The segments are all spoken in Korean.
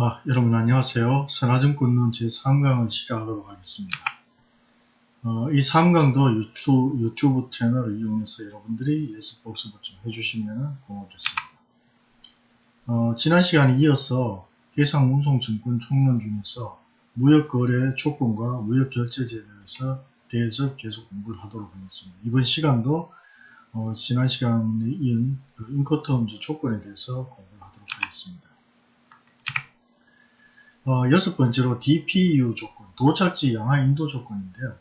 아, 여러분 안녕하세요. 선화증권론 제3강을 시작하도록 하겠습니다. 어, 이 3강도 유튜브, 유튜브 채널을 이용해서 여러분들이 예습 복습을 좀 해주시면 고맙겠습니다. 어, 지난 시간에 이어서 해상운송증권 총론 중에서 무역거래 조건과 무역결제제에 대해서, 대해서 계속 공부를 하도록 하겠습니다. 이번 시간도 어, 지난 시간에 이은 그 인커터음즈 조건에 대해서 공부를 하도록 하겠습니다. 어, 여섯 번째로 DPU 조건, 도착지 양화 인도 조건인데요.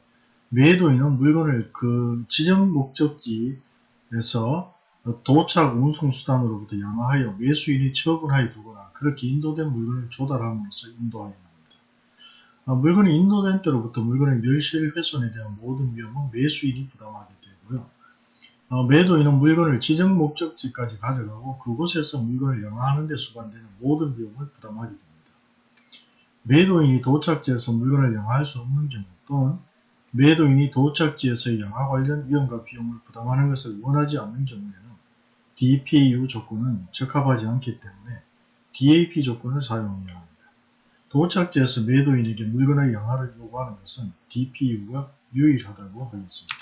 매도인은 물건을 그 지정 목적지에서 도착 운송수단으로부터 양화하여 매수인이 처분하여 두거나 그렇게 인도된 물건을 조달함으로써 인도하여 합니다. 어, 물건이 인도된 때로부터 물건의 멸실 훼손에 대한 모든 위험은 매수인이 부담하게 되고요. 어, 매도인은 물건을 지정 목적지까지 가져가고 그곳에서 물건을 양화하는 데 수반되는 모든 위험을 부담하게 됩니다. 매도인이 도착지에서 물건을 양화할 수 없는 경우 또는 매도인이 도착지에서 양화 관련 위험과 비용을 부담하는 것을 원하지 않는 경우에는 DPU 조건은 적합하지 않기 때문에 DAP 조건을 사용해야 합니다. 도착지에서 매도인에게 물건의 양화를 요구하는 것은 DPU가 유일하다고 하겠습니다.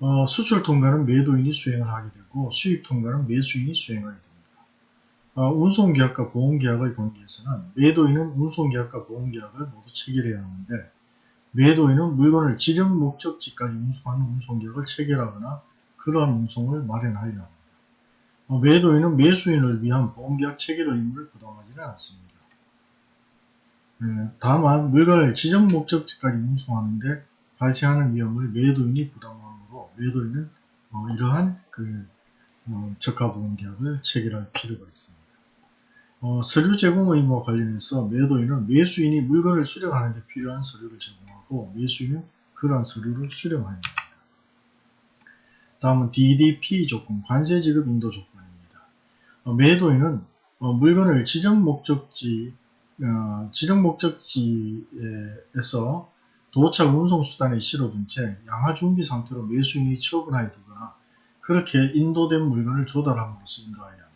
어, 수출 통과는 매도인이 수행을 하게 되고 수입 통과는 매수인이 수행하게 됩니다. 어, 운송계약과 보험계약의 관계에서는 매도인은 운송계약과 보험계약을 모두 체결해야 하는데 매도인은 물건을 지정 목적지까지 운송하는 운송계약을 체결하거나 그러한 운송을 마련하여야 합니다. 어, 매도인은 매수인을 위한 보험계약 체결 의무를 부담하지는 않습니다. 네, 다만 물건을 지정 목적지까지 운송하는데 발생하는 위험을 매도인이 부담하므로 매도인은 어, 이러한 그 어, 적합보험계약을 체결할 필요가 있습니다. 어, 서류 제공 의무와 관련해서 매도인은 매수인이 물건을 수령하는 데 필요한 서류를 제공하고 매수인은 그러한 서류를 수령하여야 합니다. 다음은 DDP 조건, 관세 지급 인도 조건입니다. 어, 매도인은 어, 물건을 지정 목적지, 어, 지정 목적지에서 도착 운송수단에 실어둔 채 양화 준비 상태로 매수인이 처분하여 두거나 그렇게 인도된 물건을 조달함으로써 인도하여야 합니다.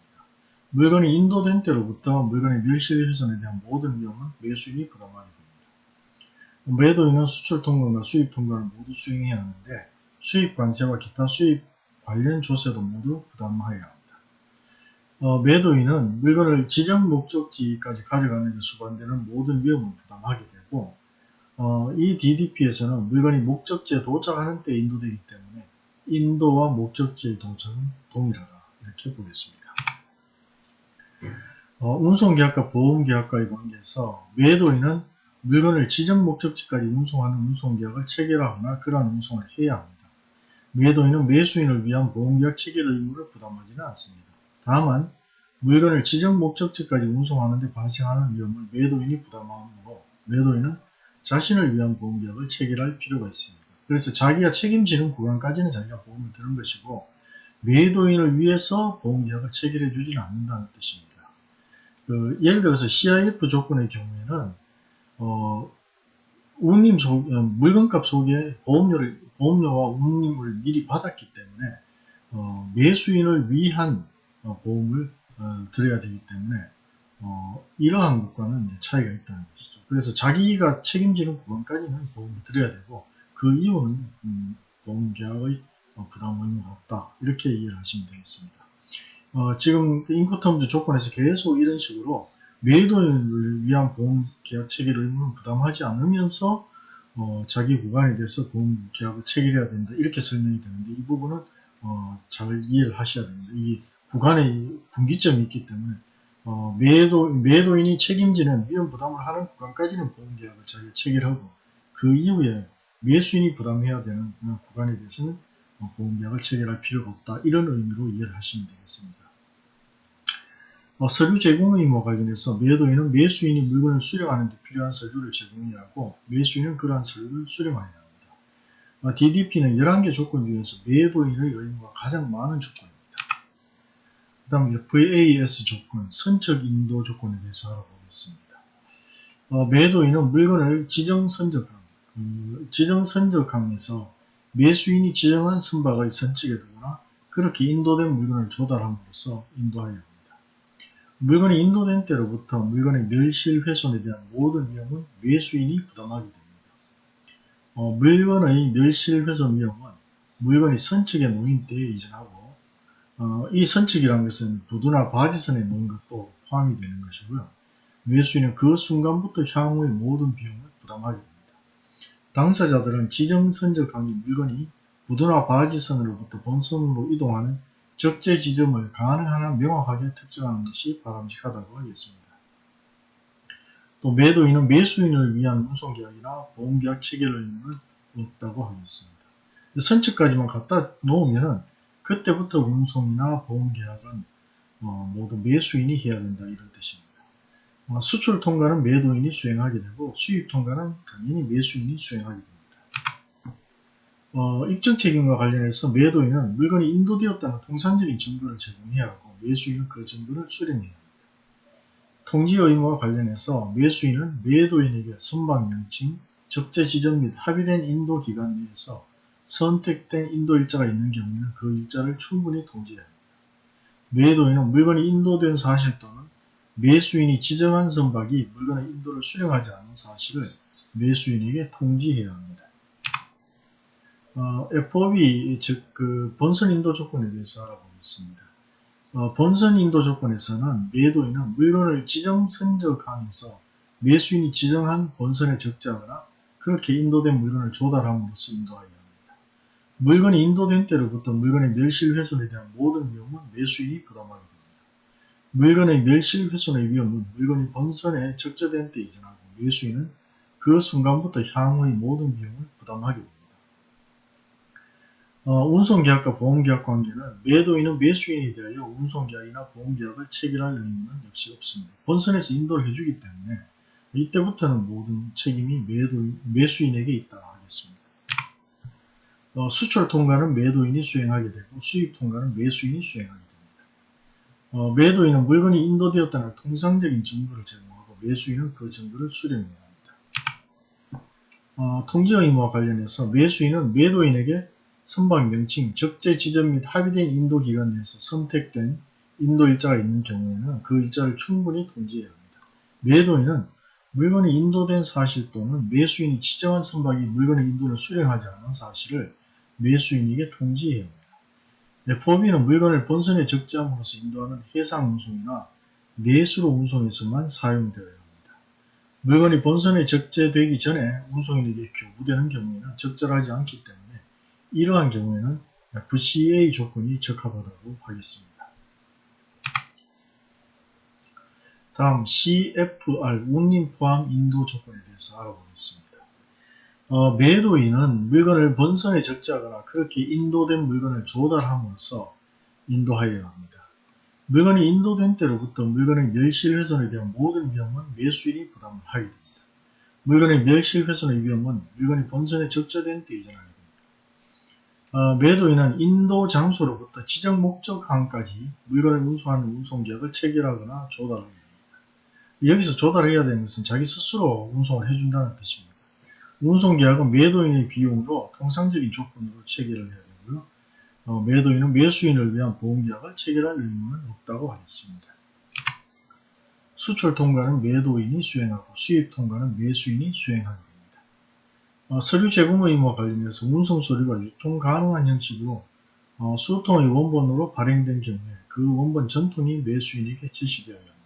물건이 인도된 때로부터 물건의 멸실 훼손에 대한 모든 위험은 매수인이 부담하게 됩니다. 매도인은 수출 통관과 수입 통관을 모두 수행해야 하는데 수입 관세와 기타 수입 관련 조세도 모두 부담하여야 합니다. 어, 매도인은 물건을 지정 목적지까지 가져가는 데 수반되는 모든 위험을 부담하게 되고 어, 이 DDP에서는 물건이 목적지에 도착하는 때 인도되기 때문에 인도와 목적지의 도착은 동일하다 이렇게 보겠습니다. 어, 운송계약과 보험계약과의 관계에서 매도인은 물건을 지정 목적지까지 운송하는 운송계약을 체결하거나 그러한 운송을 해야 합니다. 매도인은 매수인을 위한 보험계약 체결 의무를 부담하지는 않습니다. 다만 물건을 지정 목적지까지 운송하는 데 발생하는 위험을 매도인이 부담하므로 매도인은 자신을 위한 보험계약을 체결할 필요가 있습니다. 그래서 자기가 책임지는 구간까지는 자기가 보험을 드는 것이고 매도인을 위해서 보험계약을 체결해 주지는 않는다는 뜻입니다. 그 예를 들어서 CIF 조건의 경우에는 어, 운임 속, 어, 물건값 속에 보험료를, 보험료와 운임을 미리 받았기 때문에 어, 매수인을 위한 어, 보험을 어, 들어야 되기 때문에 어, 이러한 것과는 차이가 있다는 것이죠. 그래서 자기가 책임지는 부분까지는 보험을 들어야 되고 그 이유는 음, 보험계약의 부담 의무가 없다. 이렇게 이해를 하시면 되겠습니다. 어, 지금 그 인코텀즈 조건에서 계속 이런 식으로 매도인을 위한 보험 계약 체결 의무는 부담하지 않으면서 어, 자기 구간에 대해서 보험 계약을 체결해야 된다 이렇게 설명이 되는데 이 부분은 어, 잘 이해를 하셔야 됩니다. 이 구간에 분기점이 있기 때문에 어, 매도, 매도인이 책임지는 위험 부담을 하는 구간까지는 보험 계약을 자기가 체결하고 그 이후에 매수인이 부담해야 되는 구간에 대해서는 어, 보험 계약을 체결할 필요가 없다 이런 의미로 이해를 하시면 되겠습니다. 어, 서류 제공 의무와 관련해서 매도인은 매수인이 물건을 수령하는 데 필요한 서류를 제공해야 하고 매수인은 그러한 서류를 수령하여야 합니다. 어, DDP는 11개 조건 중에서 매도인의 의무가 가장 많은 조건입니다. 그 다음 VAS 조건, 선적 인도 조건에 대해서 알아보겠습니다. 어, 매도인은 물건을 지정 선적함, 그 지정 선적함에서 매수인이 지정한 선박의 선측에 두거나 그렇게 인도된 물건을 조달함으로써 인도하여 합니다. 물건이 인도된 때로부터 물건의 멸실 훼손에 대한 모든 위험은 매수인이 부담하게 됩니다. 어, 물건의 멸실 훼손 위험은 물건이 선측에 놓인 때에 이전하고 어, 이 선측이라는 것은 부두나 바지선에 놓은 것도 포함이 되는 것이고요. 매수인은 그 순간부터 향후의 모든 비용을 부담하게 됩니다. 당사자들은 지정 선적항의 물건이 부두나 바지선으로부터 본선으로 이동하는 적재 지점을 가능한 한 명확하게 특정하는 것이 바람직하다고 하겠습니다. 또 매도인은 매수인을 위한 운송계약이나 보험계약 체결 의무는 없다고 하겠습니다. 선측까지만 갖다 놓으면 그때부터 운송이나 보험계약은 어, 모두 매수인이 해야 된다 이런 뜻입니다. 어, 수출 통과는 매도인이 수행하게 되고 수입 통과는 당연히 매수인이 수행하게 됩니다. 어, 입증 책임과 관련해서 매도인은 물건이 인도되었다는 통상적인 증거를 제공해야 하고 매수인은 그 증거를 수령해야 합니다. 통지 의무와 관련해서 매수인은 매도인에게 선박 명칭, 적재 지점 및 합의된 인도 기간 내에서 선택된 인도 일자가 있는 경우에는 그 일자를 충분히 통지해야 합니다. 매도인은 물건이 인도된 사실 또는 매수인이 지정한 선박이 물건의 인도를 수령하지 않은 사실을 매수인에게 통지해야 합니다. 어, FOB 즉 그 본선 인도 조건에 대해서 알아보겠습니다. 어, 본선 인도 조건에서는 매도인은 물건을 지정 선적항에서 매수인이 지정한 본선에 적재하거나 그렇게 인도된 물건을 조달함으로써 인도하여야 합니다. 물건이 인도된 때로부터 물건의 멸실 훼손에 대한 모든 위험은 매수인이 부담하게 됩니다. 물건의 멸실 훼손의 위험은 물건이 본선에 적재된 때 이전하고 매수인은 그 순간부터 향후의 모든 비용을 부담하게 됩니다. 어, 운송계약과 보험계약 관계는 매도인은 매수인이 대하여 운송계약이나 보험계약을 체결할 의무는 역시 없습니다. 본선에서 인도를 해주기 때문에 이때부터는 모든 책임이 매도인, 매수인에게 있다 하겠습니다. 어, 수출 통과는 매도인이 수행하게 되고 수입 통과는 매수인이 수행하게 됩니다. 어, 매도인은 물건이 인도되었다는 통상적인 증거를 제공하고 매수인은 그 증거를 수령해야 합니다. 어, 통지 의무와 관련해서 매수인은 매도인에게 선박 명칭, 적재 지점 및 합의된 인도 기간 내에서 선택된 인도 일자가 있는 경우에는 그 일자를 충분히 통지해야 합니다. 매도인은 물건이 인도된 사실 또는 매수인이 지정한 선박이 물건의 인도를 수령하지 않은 사실을 매수인에게 통지해야 합니다. FOB는 물건을 본선에 적재함으로써 인도하는 해상 운송이나 내수로 운송에서만 사용되어야 합니다. 물건이 본선에 적재되기 전에 운송인에게 교부되는 경우에는 적절하지 않기 때문에 이러한 경우에는 FCA 조건이 적합하다고 하겠습니다. 다음 CFR 운임 포함 인도 조건에 대해서 알아보겠습니다. 어, 매도인은 물건을 본선에 적재하거나 그렇게 인도된 물건을 조달함으로써 인도하여야 합니다. 물건이 인도된 때로부터 물건의 멸실 훼손에 대한 모든 위험은 매수인이 부담을 하게 됩니다. 물건의 멸실 훼손의 위험은 물건이 본선에 적재된 때 이전하게 어, 매도인은 인도 장소로부터 지정 목적항까지 물건을 운송하는 운송계약을 체결하거나 조달해야 합니다. 여기서 조달해야 되는 것은 자기 스스로 운송을 해준다는 뜻입니다. 운송계약은 매도인의 비용으로 통상적인 조건으로 체결을 해야 되고요. 어, 매도인은 매수인을 위한 보험계약을 체결할 의무는 없다고 하겠습니다. 수출 통과는 매도인이 수행하고 수입 통과는 매수인이 수행합니다. 어, 서류 제공 의무와 관련해서 운송 서류가 유통 가능한 형식으로 어, 수통의 원본으로 발행된 경우에 그 원본 전통이 매수인에게 제시되어야 합니다.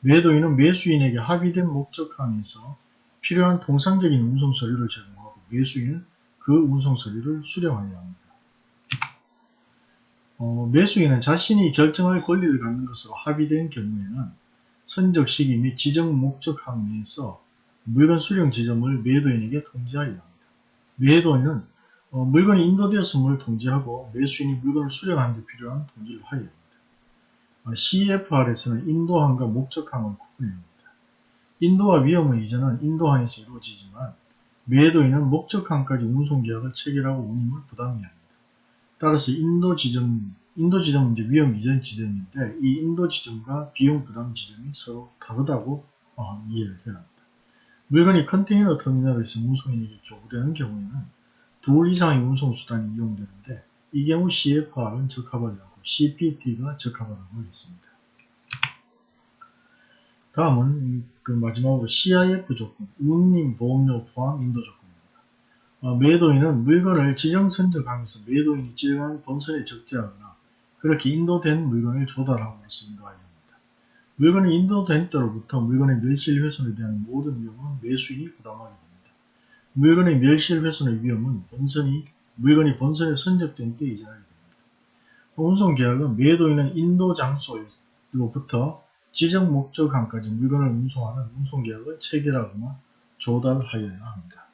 매도인은 매수인에게 합의된 목적항에서 필요한 통상적인 운송 서류를 제공하고 매수인은 그 운송 서류를 수령하여야 합니다. 어, 매수인은 자신이 결정할 권리를 갖는 것으로 합의된 경우에는 선적 시기 및 지정 목적항 내에서 물건 수령 지점을 매도인에게 통지하여야 합니다. 매도인은 어, 물건이 인도되었음을 통지하고 매수인이 물건을 수령하는 데 필요한 통지를 하여야 합니다. 어, CFR에서는 인도항과 목적항을 구분합니다. 인도와 위험의 이전은 인도항에서 이루어지지만 매도인은 목적항까지 운송계약을 체결하고 운임을 부담해야 합니다. 따라서 인도 지점, 인도 지점은 이제 위험 이전 지점인데 이 인도 지점과 비용 부담 지점이 서로 다르다고 어, 이해를 해야 합니다. 물건이 컨테이너 터미널에서 운송인에게 교부되는 경우에는 둘 이상의 운송수단이 이용되는데 이 경우 CFR은 적합하지 않고 CPT가 적합하다고 하겠습니다. 다음은 그 마지막으로 CIF 조건, 운임 보험료 포함 인도 조건입니다. 어, 매도인은 물건을 지정 선적하면서 매도인이 지정한 본선에 적재하거나 그렇게 인도된 물건을 인도하여야 합니다. 물건이 인도된 때로부터 물건의 멸실 훼손에 대한 모든 위험은 매수인이 부담하게 됩니다. 물건의 멸실 훼손의 위험은 본선이 물건이 본선에 선적된 때 이전하게 됩니다. 운송 계약은 매도인은 인도 장소로부터 지정 목적항까지 물건을 운송하는 운송계약을 체결하거나 조달하여야 합니다.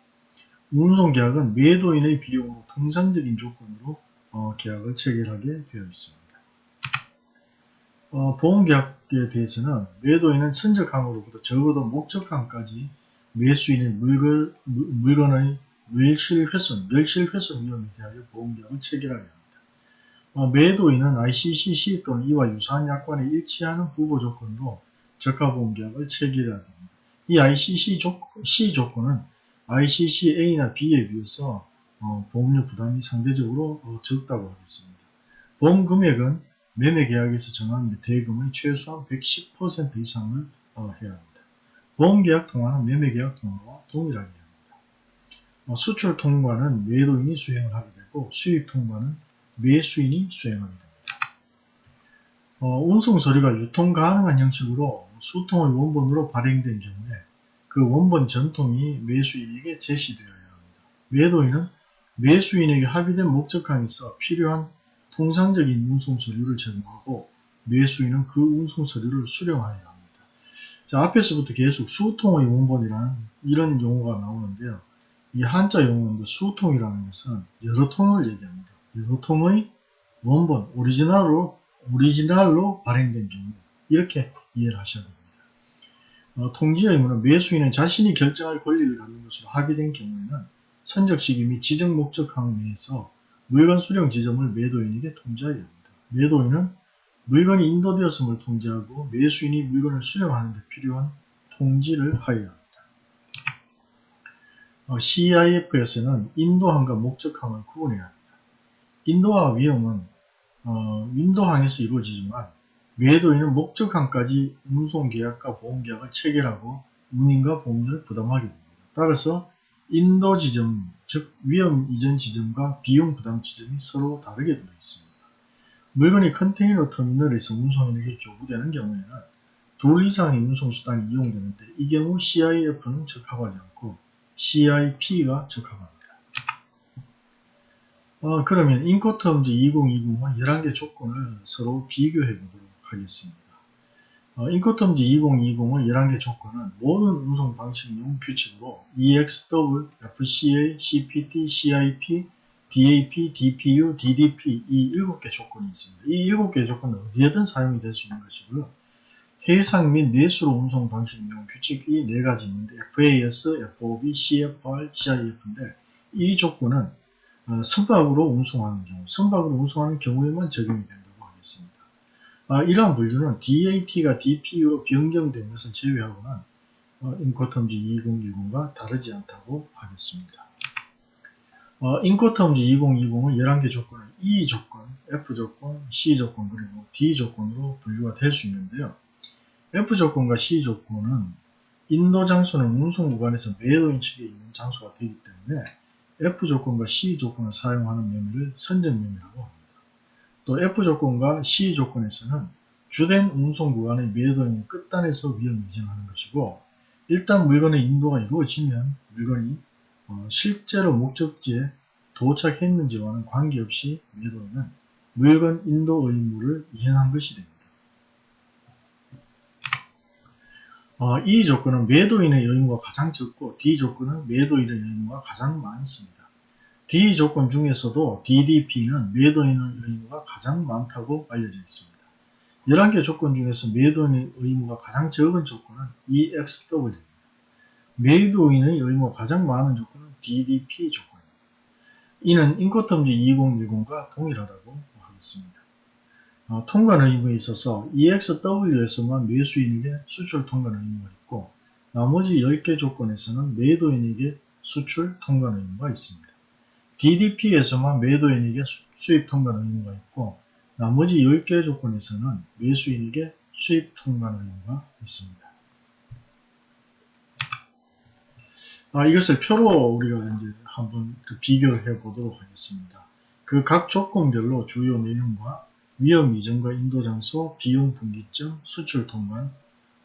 운송계약은 매도인의 비용으로 통상적인 조건으로 어, 계약을 체결하게 되어 있습니다. 어, 보험계약에 대해서는 매도인은 선적항으로부터 적어도 목적항까지 매수인의 물건, 물건의 멸실훼손, 멸실 훼손 위험에 대하여 보험계약을 체결하여야 합니다. 어, 매도인은 ICCC 또는 이와 유사한 약관에 일치하는 부보 조건으로 저가보험계약을 체결해야 됩니다. 이 ICC 조건, C 조건은 ICC A나 B에 비해서 어, 보험료 부담이 상대적으로 어, 적다고 하겠습니다. 보험 금액은 매매 계약에서 정한 대금의 최소한 110% 이상을 어, 해야 합니다. 보험 계약 통화는 매매 계약 통화와 동일하게 합니다. 어, 수출 통과는 매도인이 수행을 하게 되고 수입 통과는 매수인이 수행하게 됩니다. 어, 운송 서류가 유통 가능한 형식으로 수통의 원본으로 발행된 경우에 그 원본 전통이 매수인에게 제시되어야 합니다. 매도인은 매수인에게 합의된 목적항에서 필요한 통상적인 운송 서류를 제공하고 매수인은 그 운송 서류를 수령하여야 합니다. 자, 앞에서부터 계속 수통의 원본이라는 이런 용어가 나오는데요. 이 한자 용어인데 수통이라는 것은 여러 통을 얘기합니다. 여러 통의 원본, 오리지널로, 오리지널로 발행된 경우 이렇게 이해를 하셔야 됩니다. 어, 통지의 의무는 매수인은 자신이 결정할 권리를 갖는 것으로 합의된 경우에는 선적 시기 및 지정 목적항 내에서 물건 수령 지점을 매도인에게 통지하여야 합니다. 매도인은 물건이 인도되었음을 통지하고 매수인이 물건을 수령하는 데 필요한 통지를 하여야 합니다. 어, CIF에서는 인도항과 목적항을 구분해야 합니다. 인도화 위험은 어, 인도항에서 이루어지지만 매도인은 목적항까지 운송계약과 보험계약을 체결하고 운임과 보험료를 부담하게 됩니다. 따라서 인도 지점, 즉 위험 이전 지점과 비용 부담 지점이 서로 다르게 되어 있습니다. 물건이 컨테이너 터미널에서 운송인에게 교부되는 경우에는 둘 이상의 운송수단이 이용되는데 이 경우 CIF는 적합하지 않고 CIP가 적합합니다. 어, 그러면 인코텀즈 2020은 11개 조건을 서로 비교해 보도록 하겠습니다. 어, 인코텀즈 2020의 11개 조건은 모든 운송 방식용 규칙으로 EXW, FCA, CPT, CIP, DAP, DPU, DDP 이 7개 조건이 있습니다. 이 7개 조건은 어디에든 사용이 될 수 있는 것이고요. 해상 및 내수로 운송 방식용 규칙이 4가지 있는데 FAS, FOB, CFR, CIF인데 이 조건은 어, 선박으로 운송하는 경우, 선박으로 운송하는 경우에만 적용이 된다고 하겠습니다. 아, 이러한 분류는 DAT가 DPU로 변경된 것은 제외하고는 어, 인코텀즈 2010과 다르지 않다고 하겠습니다. 어, 인코텀즈 2020은 11개 조건을 E 조건, F 조건, C 조건, 그리고 D 조건으로 분류가 될 수 있는데요. F 조건과 C 조건은 인도 장소는 운송 구간에서 매도인 측에 있는 장소가 되기 때문에 F 조건과 C 조건을 사용하는 매매를 선정매매라고 합니다. 또 F 조건과 C 조건에서는 주된 운송 구간의 매도인의 끝단에서 위험 이전하는 것이고 일단 물건의 인도가 이루어지면 물건이 어, 실제로 목적지에 도착했는지와는 관계없이 매도인은 물건 인도 의무를 이행한 것이 됩니다. 어, 이 조건은 매도인의 의무가 가장 적고 D 조건은 매도인의 의무가 가장 많습니다. D 조건 중에서도 DDP는 매도인의 의무가 가장 많다고 알려져 있습니다. 11개 조건 중에서 매도인의 의무가 가장 적은 조건은 EXW입니다. 매도인의 의무가 가장 많은 조건은 DDP 조건입니다. 이는 인코텀즈 2010과 동일하다고 하겠습니다. 어, 통관 의무에 있어서 EXW에서만 매수인에게 수출 통관 의무가 있고 나머지 10개 조건에서는 매도인에게 수출 통관 의무가 있습니다. DDP에서만 매도인에게 수입 통관 의무가 있고 나머지 10개 조건에서는 매수인에게 수입 통관 의무가 있습니다. 아, 이것을 표로 우리가 이제 한번 그 비교를 해 보도록 하겠습니다. 그 각 조건별로 주요 내용과 위험 이전과 인도 장소, 비용 분기점, 수출 통관,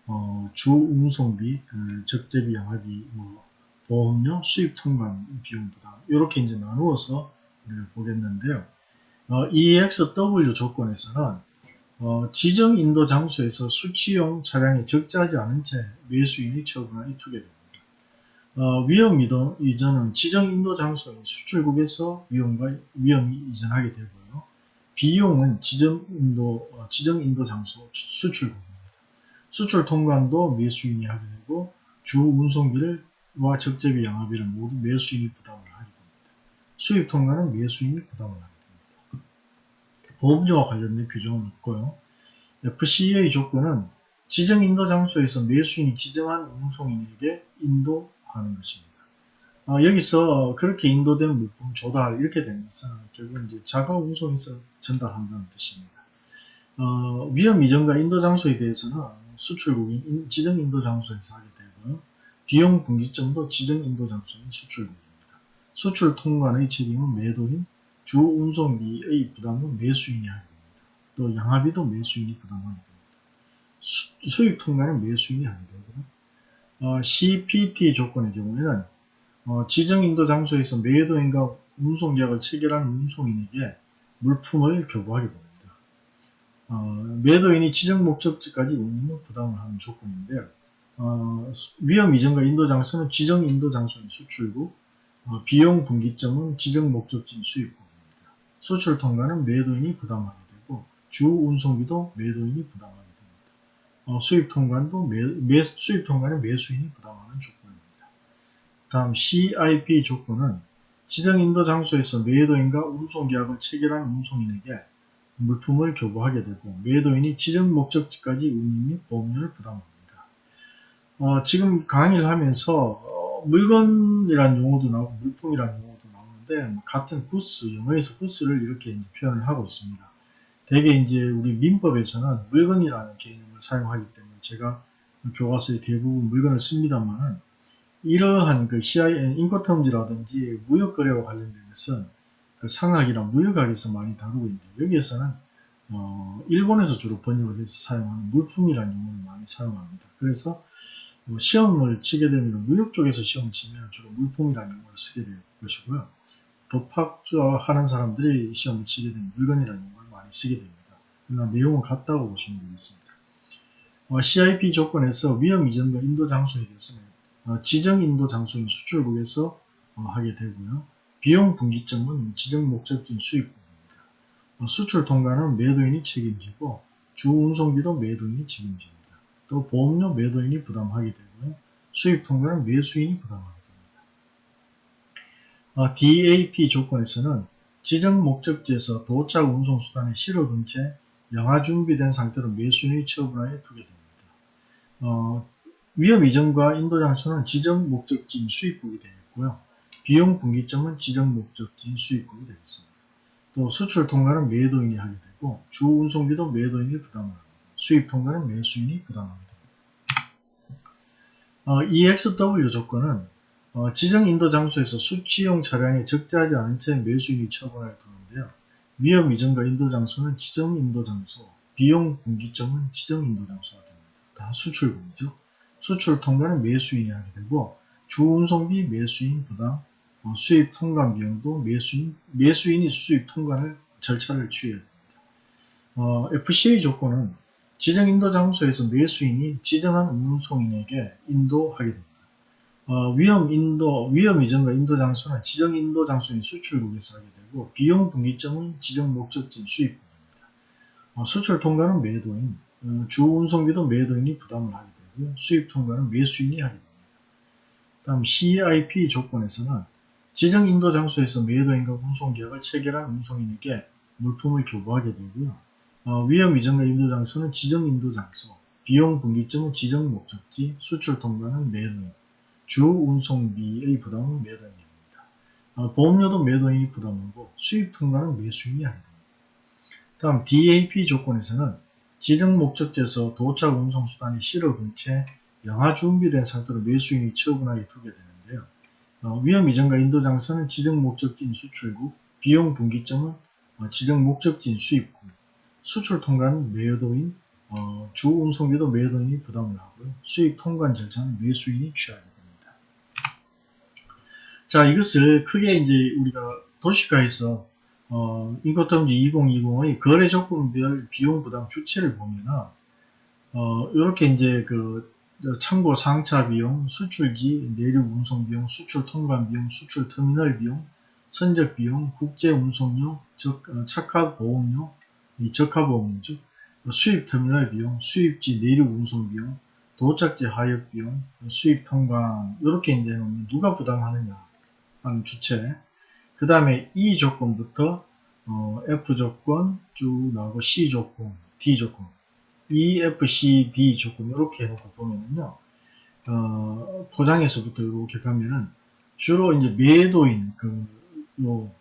어, 주 운송비, 그 적재비 양하기 뭐 보험료, 수입 통관 비용 부담 이렇게 이제 나누어서 우리가 보겠는데요. 어, EXW 조건에서는 어, 지정 인도 장소에서 수치용 차량이 적재하지 않은 채 매수인이 처분하여 투게 됩니다. 어, 위험 이동, 이전은 지정 인도 장소인 수출국에서 위험과 위험이 이전하게 되고요. 비용은 지정 인도, 어, 지정 인도 장소 수출국입니다. 수출 통관도 매수인이 하게 되고 주 운송비 와 적재비 양화비를 모두 매수인이 부담을 하게 됩니다. 수입 통관은 매수인이 부담을 하게 됩니다. 보험료와 관련된 규정은 없고요. FCA 조건은 지정 인도 장소에서 매수인이 지정한 운송인에게 인도하는 것입니다. 어, 여기서 그렇게 인도된 물품 조달 이렇게 되는 것은 결국 이제 자가 운송에서 전달한다는 뜻입니다. 어, 위험 이전과 인도 장소에 대해서는 수출국인 지정 인도 장소에서 하게 되고요. 비용 분기점도 지정 인도 장소인 수출국입니다. 수출 통관의 책임은 매도인, 주 운송비의 부담은 매수인이 하게 됩니다. 또 양화비도 매수인이 부담하게 됩니다. 수, 입 통관은 매수인이 하게 되고요. 어, CPT 조건의 경우에는 어, 지정 인도 장소에서 매도인과 운송계약을 체결한 운송인에게 물품을 교부하게 됩니다. 어, 매도인이 지정 목적지까지 운임을 부담을 하는 조건인데요. 어, 위험 이전과 인도 장소는 지정 인도 장소인 수출국, 어, 비용 분기점은 지정 목적지인 수입국입니다. 수출 통과는 매도인이 부담하게 되고 주 운송비도 매도인이 부담하게 됩니다. 어, 수입 통관도 매, 매, 수입 통관은 매수인이 부담하는 조건입니다. 다음 CIP 조건은 지정 인도 장소에서 매도인과 운송 계약을 체결한 운송인에게 물품을 교부하게 되고 매도인이 지정 목적지까지 운임 및 보험료를 부담합니다. 어, 지금 강의를 하면서 어, 물건이란 용어도 나오고 물품이란 용어도 나오는데 뭐 같은 구스, 영어에서 구스를 이렇게 표현을 하고 있습니다. 대개 이제 우리 민법에서는 물건이라는 개념을 사용하기 때문에 제가 교과서에 대부분 물건을 씁니다만은 이러한 그 CIN 인코텀지라든지 무역거래와 관련된 것은 그 상학이나 무역학에서 많이 다루고 있는데 여기에서는 어, 일본에서 주로 번역을 해서 사용하는 물품이라는 용어를 많이 사용합니다. 그래서 뭐 시험을 치게 되면 무역 쪽에서 시험을 치면 주로 물품이라는 용어를 쓰게 될 것이고요. 법학 하는 사람들이 시험을 치게 되면 물건이라는 용어를 많이 쓰게 됩니다. 그러나 내용은 같다고 보시면 되겠습니다. 어, CIP 조건에서 위험 이전과 인도 장소에 대해서는 어, 지정 인도 장소인 수출국에서 어, 하게 되고요. 비용 분기점은 지정 목적지인 수입국입니다. 어, 수출 통과는 매도인이 책임지고 주 운송비도 매도인이 책임집니다. 또 보험료 매도인이 부담하게 되고요. 수입 통과는 매수인이 부담하게 됩니다. 어, DAP 조건에서는 지정 목적지에서 도착 운송수단에 실어둔 채 영화 준비된 상태로 매수인이 처분하여 두게 됩니다. 어, 위험 이전과 인도 장소는 지정 목적지인 수입국이 되겠고요. 비용 분기점은 지정 목적지인 수입국이 되겠습니다. 또 수출 통과는 매도인이 하게 되고 주 운송비도 매도인이 부담을 합니다. 수입 통과는 매수인이 부담하게 됩니다. 어, EXW 조건은 어, 지정 인도 장소에서 수치용 차량에 적재하지 않은 채 매수인이 처분하여 두는데요. 위험 이전과 인도 장소는 지정 인도 장소, 비용 분기점은 지정 인도 장소가 됩니다. 다 수출국이죠. 수출 통과는 매수인이 하게 되고 주 운송비 매수인 부담, 어, 수입 통관 비용도 매수인, 매수인이 수입 통관을 절차를 취해야 됩니다. 어, FCA 조건은 지정 인도 장소에서 매수인이 지정한 운송인에게 인도하게 됩니다. 어, 위험 인도, 위험 이전과 인도 장소는 지정 인도 장소인 수출국에서 하게 되고 비용 분기점은 지정 목적지인 수입국입니다. 어, 수출 통과는 매도인, 어, 주 운송비도 매도인이 부담을 하게 되고요. 수입 통과는 매수인이 하게 됩니다. 다음 CIP 조건에서는 지정 인도 장소에서 매도인과 운송계약을 체결한 운송인에게 물품을 교부하게 되고요. 어, 위험 이전과 인도 장소는 지정 인도 장소, 비용 분기점은 지정 목적지, 수출 통과는 매도인, 주 운송비의 부담은 매도인입니다. 어, 보험료도 매도인이 부담하고 수입 통과는 매수인이 됩니다. 다음 DAP 조건에서는 지정 목적지에서 도착 운송수단이 실어둔 채 영하 준비된 상태로 매수인이 처분하게 두게 되는데요. 어, 위험 이전과 인도 장소는 지정 목적지인 수출국, 비용 분기점은 어, 지정 목적지인 수입국, 수출 통과는 매도인, 어, 주 운송비도 매도인이 부담을 하고요. 수입 통관 절차는 매수인이 취하게 됩니다. 자, 이것을 크게 이제 우리가 도시가에서 어, 인코텀지 2020의 거래 조건별 비용 부담 주체를 보면은 어, 이렇게 이제 그 참고 상차 비용, 수출지 내륙 운송 비용, 수출 통관 비용, 수출 터미널 비용, 선적 비용, 국제 운송료, 적, 어, 착화 보험료, 이 보험료죠. 수입 터미널 비용, 수입지 내륙 운송 비용, 도착지 하역 비용, 수입 통관 이렇게 이제 누가 부담하느냐 하는 주체. 그 다음에 E 조건부터 어, F 조건 쭉 나오고 C 조건, D 조건, E, F, C, D 조건 이렇게 해놓고 보면은요, 어, 포장에서부터 이렇게 가면은 주로 이제 매도인 그, 요,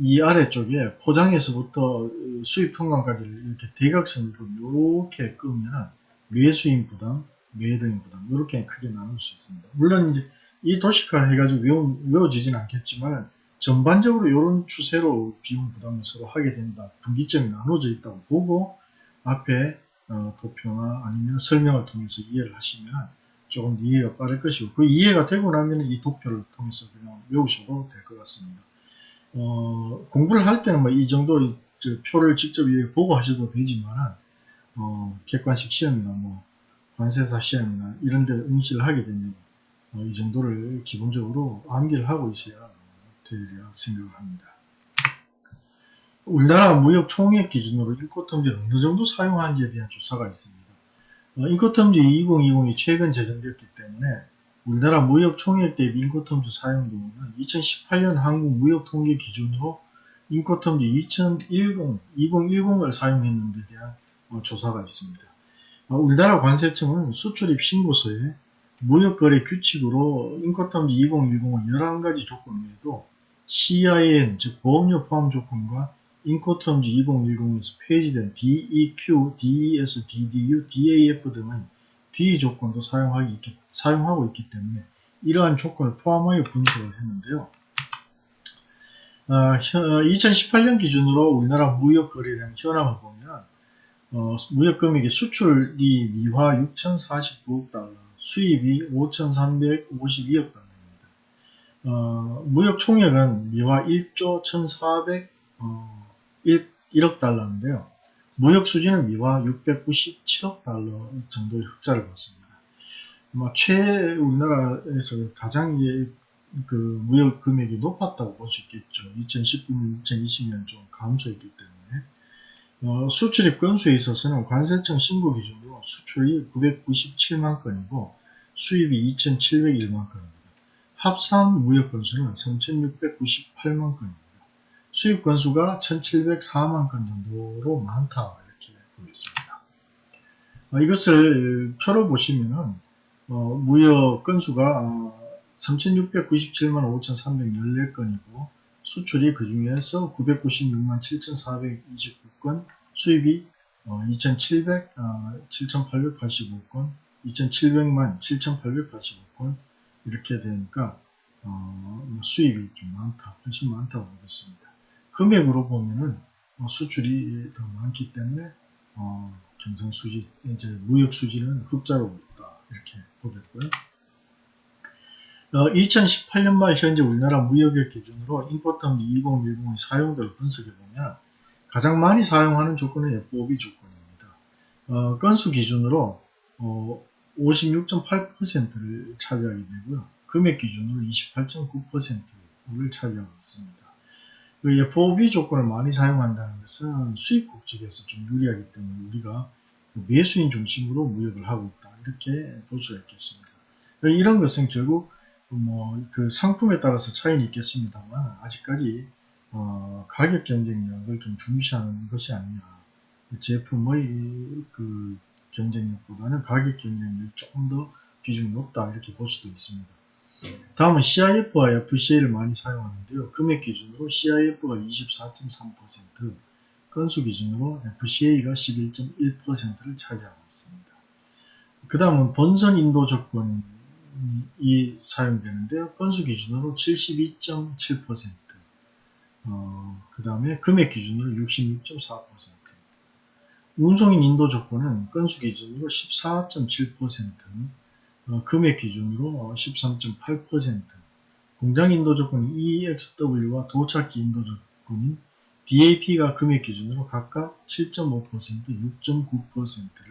이 아래쪽에 포장에서부터 수입 통관까지 이렇게 대각선으로 이렇게 끄면은 매수인 부담, 매도인 부담 이렇게 크게 나눌 수 있습니다. 물론 이제 이 도시화 해가지고 외워, 외워지진 않겠지만 전반적으로 이런 추세로 비용 부담을 서로 하게 된다. 분기점이 나눠져 있다고 보고 앞에 어, 도표나 아니면 설명을 통해서 이해를 하시면 조금 이해가 빠를 것이고 그 이해가 되고 나면 이 도표를 통해서 그냥 외우셔도 될 것 같습니다. 어, 공부를 할 때는 뭐 이 정도 표를 직접 보고 하셔도 되지만 어, 객관식 시험이나 뭐 관세사 시험이나 이런 데 응시를 하게 되면 어, 이 정도를 기본적으로 암기를 하고 있어야 되리라 생각을 합니다. 우리나라 무역 총액 기준으로 인코텀지를 어느 정도 사용하는지에 대한 조사가 있습니다. 어, 인코텀지 2020이 최근 제정되었기 때문에 우리나라 무역 총액 대비 인코텀지 사용도는 2018년 한국 무역 통계 기준으로 인코텀지 2010, 2010을 사용했는 데 대한 어, 조사가 있습니다. 어, 우리나라 관세청은 수출입 신고서에 무역거래 규칙으로 인코텀지 2010은 11가지 조건 외에도 CIN, 즉 보험료 포함 조건과 인코텀즈 2010에서 폐지된 DEQ, DES, DDU, DAF 등의 D 조건도 있기, 사용하고 있기 때문에 이러한 조건을 포함하여 분석을 했는데요. 어, 2018년 기준으로 우리나라 무역 거래량 현황을 보면 어, 무역 금액의 수출이 미화 6,049억 달러, 수입이 5,352억 달러입니다. 어, 무역 총액은 미화 1조 1,400 1, 1억 달러인데요. 무역 수지는 미화 697억 달러 정도의 흑자를 봤습니다. 뭐, 최, 우리나라에서 가장 그 무역 금액이 높았다고 볼 수 있겠죠. 2019년, 2020년 좀 감소했기 때문에. 어, 수출입 건수에 있어서는 관세청 신고 기준으로 수출이 997만 건이고 수입이 2,701만 건입니다. 합산 무역 건수는 3,698만 건입니다. 수입 건수가 1704만 건 정도로 많다 이렇게 보겠습니다. 어, 이것을 표로 보시면은 어, 무역 건수가 어, 3697만 5314건이고 수출이 그 중에서 996만 7429건 수입이 2700, 7885건 2700만 7885건 이렇게 되니까 어, 수입이 좀 많다 훨씬 많다고 보겠습니다. 금액으로 보면은 어, 수출이 더 많기 때문에 어, 경상 수지 이제 무역 수지는 흑자로 있다 이렇게 보겠고요. 어, 2018년 말 현재 우리나라 무역액 기준으로 인포텀 2010의 사용도를 분석해 보면 가장 많이 사용하는 조건은 FOB 조건입니다. 어, 건수 기준으로 어, 56.8%를 차지하게 되고요. 금액 기준으로 28.9%를 차지하고 있습니다. 그 FOB 조건을 많이 사용한다는 것은 수입국 측에서 좀 유리하기 때문에 우리가 그 매수인 중심으로 무역을 하고 있다. 이렇게 볼 수가 있겠습니다. 이런 것은 결국 뭐 그 상품에 따라서 차이는 있겠습니다만 아직까지 어 가격 경쟁력을 좀 중시하는 것이 아니냐. 제품의 그 경쟁력보다는 가격 경쟁력이 조금 더 비중이 높다 이렇게 볼 수도 있습니다. 다음은 CIF와 FCA를 많이 사용하는데요. 금액 기준으로 CIF가 24.3%, 건수 기준으로 FCA가 11.1%를 차지하고 있습니다. 그 다음은 본선 인도 조건을 이 사용되는데요. 건수 기준으로 72.7%, 어, 그 다음에 금액 기준으로 66.4%, 운송인 인도 조건은 건수 기준으로 14.7%, 어, 금액 기준으로 13.8%, 공장 인도 조건인 EXW와 도착기 인도 조건인 DAP가 금액 기준으로 각각 7.5%, 6.9%를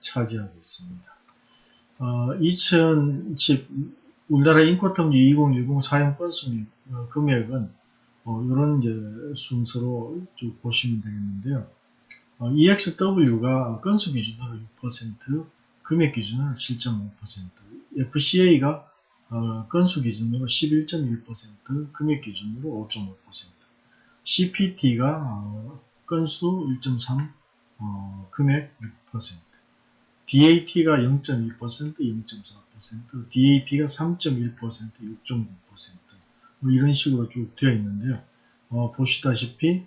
차지하고 있습니다. 어, 2010 우리나라 인코텀지 2010 사용 건수 및 어, 금액은 어, 이런 이제 순서로 쭉 보시면 되겠는데요. 어, EXW가 건수 기준으로 6%, 금액 기준으로 7.5%, FCA가 어, 건수 기준으로 11.1%, 금액 기준으로 5.5%, CPT가 어, 건수 1.3, 어, 금액 6%, DAT가 0.2%, 0.4%, DAP가 3.1%, 6.9%뭐 이런 식으로 쭉 되어 있는데요. 어, 보시다시피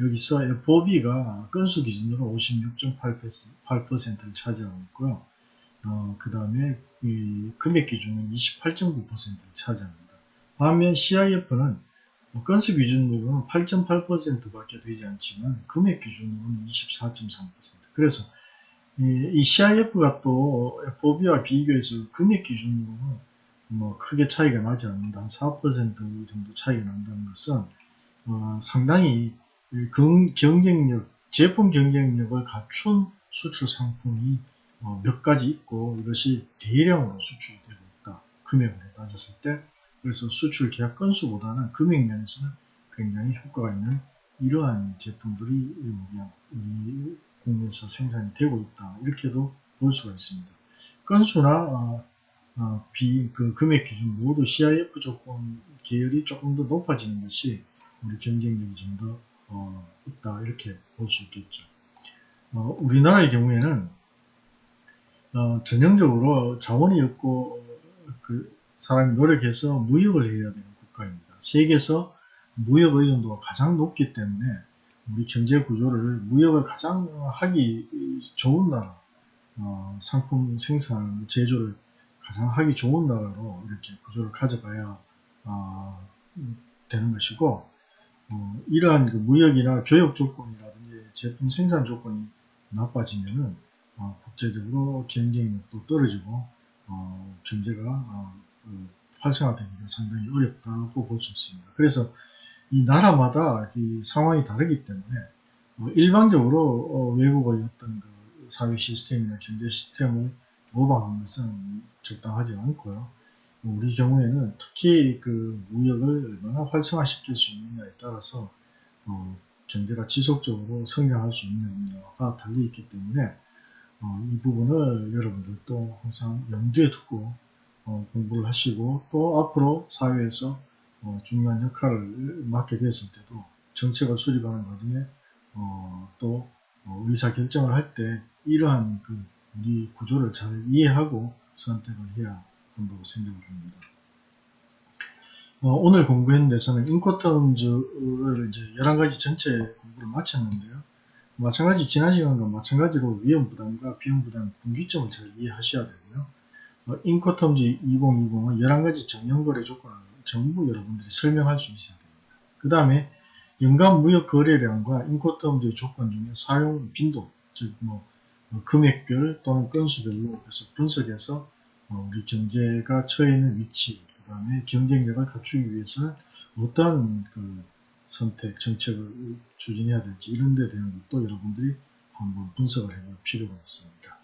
여기서 FOB가 건수 기준으로 56.8%를 차지하고 있고요. 어, 그 다음에 금액 기준은 28.9%를 차지합니다. 반면 CIF는 건수 기준으로는 8.8%밖에 되지 않지만 금액 기준으로는 24.3% 그래서 이, CIF가 또 FOB와 비교해서 금액 기준으로는 뭐 크게 차이가 나지 않는다. 한 4% 정도 차이가 난다는 것은 어, 상당히 경쟁력, 제품 경쟁력을 갖춘 수출 상품이 어, 몇 가지 있고 이것이 대량으로 수출되고 있다. 금액으로 따졌을 때 그래서 수출 계약 건수보다는 금액 면에서는 굉장히 효과가 있는 이러한 제품들이 우리 국내에서 생산이 되고 있다. 이렇게도 볼 수가 있습니다. 건수나 어, 어, 비, 그 금액 기준 모두 CIF 조건 계열이 조금 더 높아지는 것이 우리 경쟁력이 좀더 어, 있다 이렇게 볼 수 있겠죠. 어, 우리나라의 경우에는 어, 전형적으로 자원이 없고 그 사람이 노력해서 무역을 해야 되는 국가입니다. 세계에서 무역 의존도가 가장 높기 때문에 우리 경제 구조를 무역을 가장 하기 좋은 나라, 어, 상품 생산, 제조를 가장 하기 좋은 나라로 이렇게 구조를 가져가야 어, 되는 것이고 어, 이러한 그 무역이나 교육 조건이라든지 제품 생산 조건이 나빠지면은 어, 국제적으로 경쟁력도 떨어지고 어, 경제가 어, 그 활성화되기가 상당히 어렵다고 볼 수 있습니다. 그래서 이 나라마다 이 상황이 다르기 때문에 어, 일반적으로 어, 외국의 어떤 그 사회 시스템이나 경제 시스템을 모방하는 것은 적당하지 않고요. 우리 경우에는 특히 그 무역을 얼마나 활성화시킬 수 있느냐에 따라서 어, 경제가 지속적으로 성장할 수 있느냐가 달려있기 때문에 어, 이 부분을 여러분들도 항상 염두에 두고 어, 공부를 하시고 또 앞으로 사회에서 어, 중요한 역할을 맡게 되었을 때도 정책을 수립하는 과정에 어, 또 어, 의사 결정을 할 때 이러한 그 우리 구조를 잘 이해하고 선택을 해야 한다고 생각을 합니다. 어, 오늘 공부했는 데서는 인코텀즈를 이제 11가지 전체 공부를 마쳤는데요. 마찬가지 지난 시간과 마찬가지로 위험 부담과 비용 부담 분기점을 잘 이해하셔야 되고요. 어, 인코텀즈 2020은 11가지 정형거래 조건을 전부 여러분들이 설명할 수 있어야 됩니다. 그 다음에 연간 무역 거래량과 인코텀즈의 조건 중에 사용 빈도, 즉 뭐, 뭐 금액별 또는 건수별로 그래서 분석해서 어, 우리 경제가 처해 있는 위치, 그 다음에 경쟁력을 갖추기 위해서는 어떠한 그 선택, 정책을 추진해야 될지 이런 데 대한 것도 여러분들이 한번 분석을 해볼 필요가 있습니다.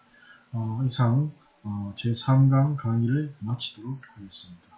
어, 이상 어, 제3강 강의를 마치도록 하겠습니다.